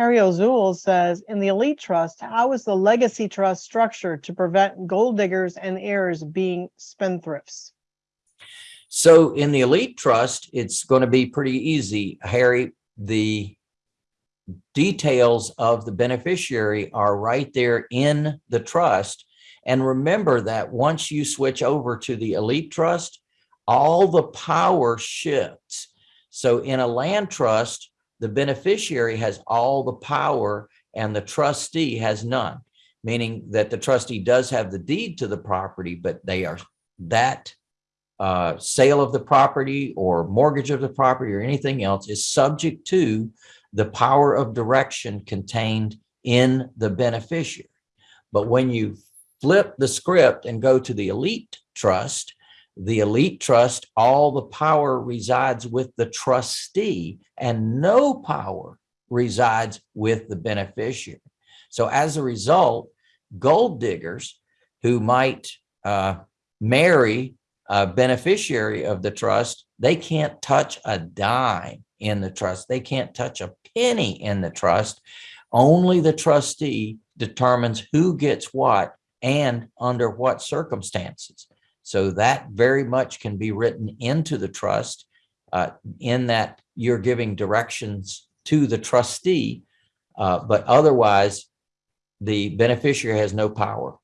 Harry O'Zool says, in the elite trust, how is the legacy trust structured to prevent gold diggers and heirs being spendthrifts? So in the elite trust, it's going to be pretty easy, Harry. The details of the beneficiary are right there in the trust. And remember that once you switch over to the elite trust, all the power shifts. So in a land trust, the beneficiary has all the power and the trustee has none, meaning that the trustee does have the deed to the property, but they are that uh, sale of the property or mortgage of the property or anything else is subject to the power of direction contained in the beneficiary. But when you flip the script and go to the elite trust, the elite trust, all the power resides with the trustee and no power resides with the beneficiary. So as a result, gold diggers who might uh, marry a beneficiary of the trust, they can't touch a dime in the trust. They can't touch a penny in the trust. Only the trustee determines who gets what and under what circumstances. So that very much can be written into the trust uh, in that you're giving directions to the trustee, uh, but otherwise the beneficiary has no power